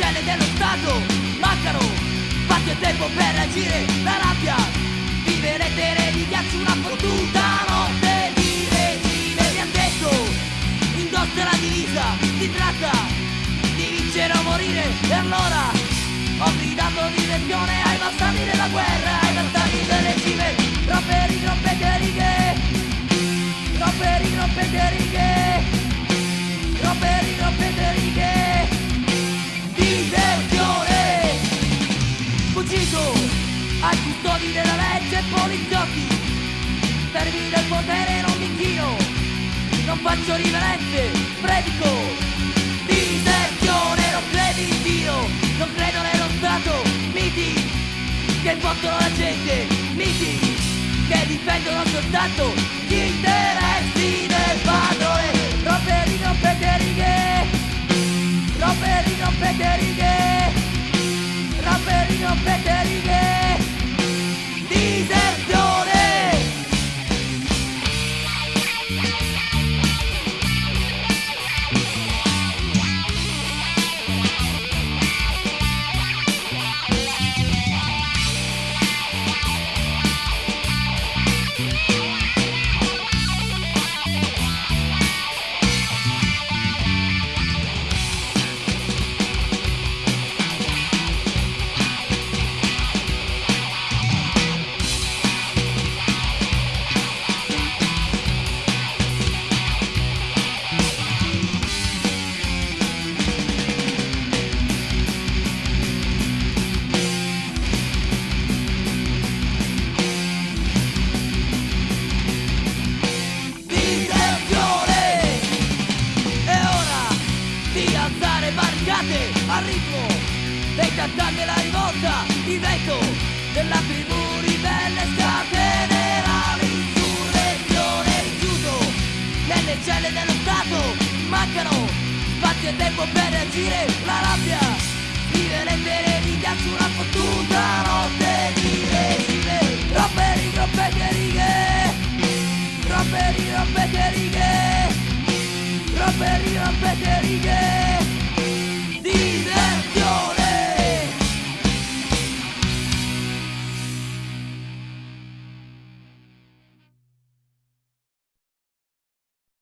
celle dello Stato mancano spazio e tempo per agire la rabbia vive lettere di ghiaccio una fottuta notte di regime mi han detto indossa la divisa si tratta di vincere o morire e allora ho gridato direzione ai bastardi della guerra ai bastardi del regime troppe troppe righe troppe troppe righe fuggito ai custodi della legge e poliziotti. Termini del potere non mi inchino non faccio riverenze predico. Diserzione non credi in Dio non credo nello Stato miti che fottono la gente miti che difendono soltanto gli interessi dei cantanti della rivolta il vento della tribù ribelle scatenerà l'insurrezione rifiuto nelle celle dello Stato. Mancano spazio e tempo per reagire la rabbia lettere di ghiaccio una fottuta notte di regime. Troppe rigroppete righe troppe rigroppete righe troppe rigroppete righe